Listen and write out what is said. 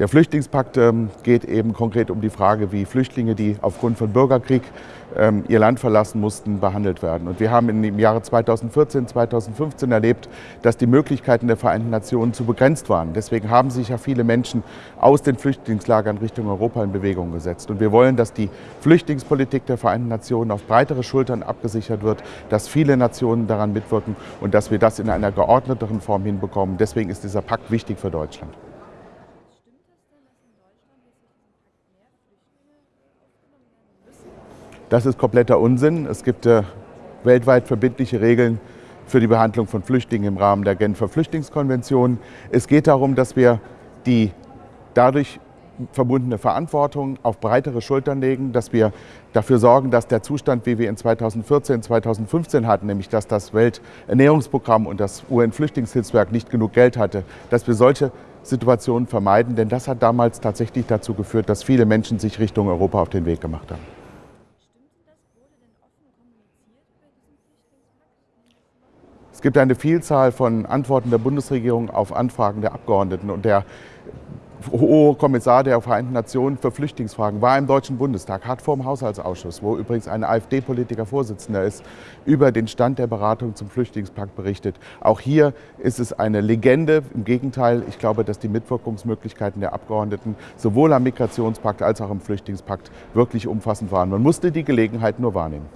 Der Flüchtlingspakt ähm, geht eben konkret um die Frage, wie Flüchtlinge, die aufgrund von Bürgerkrieg ähm, ihr Land verlassen mussten, behandelt werden. Und wir haben im Jahre 2014, 2015 erlebt, dass die Möglichkeiten der Vereinten Nationen zu begrenzt waren. Deswegen haben sich ja viele Menschen aus den Flüchtlingslagern Richtung Europa in Bewegung gesetzt. Und wir wollen, dass die Flüchtlingspolitik der Vereinten Nationen auf breitere Schultern abgesichert wird, dass viele Nationen daran mitwirken und dass wir das in einer geordneteren Form hinbekommen. Deswegen ist dieser Pakt wichtig für Deutschland. Das ist kompletter Unsinn. Es gibt äh, weltweit verbindliche Regeln für die Behandlung von Flüchtlingen im Rahmen der Genfer Flüchtlingskonvention. Es geht darum, dass wir die dadurch verbundene Verantwortung auf breitere Schultern legen, dass wir dafür sorgen, dass der Zustand, wie wir ihn 2014, 2015 hatten, nämlich dass das Welternährungsprogramm und das UN-Flüchtlingshilfswerk nicht genug Geld hatte, dass wir solche Situationen vermeiden, denn das hat damals tatsächlich dazu geführt, dass viele Menschen sich Richtung Europa auf den Weg gemacht haben. Gibt eine Vielzahl von Antworten der Bundesregierung auf Anfragen der Abgeordneten und der Hohe Kommissar der Vereinten Nationen für Flüchtlingsfragen war im Deutschen Bundestag, hat vor dem Haushaltsausschuss, wo übrigens ein AfD-Politiker Vorsitzender ist, über den Stand der Beratung zum Flüchtlingspakt berichtet. Auch hier ist es eine Legende. Im Gegenteil, ich glaube, dass die Mitwirkungsmöglichkeiten der Abgeordneten sowohl am Migrationspakt als auch am Flüchtlingspakt wirklich umfassend waren. Man musste die Gelegenheit nur wahrnehmen.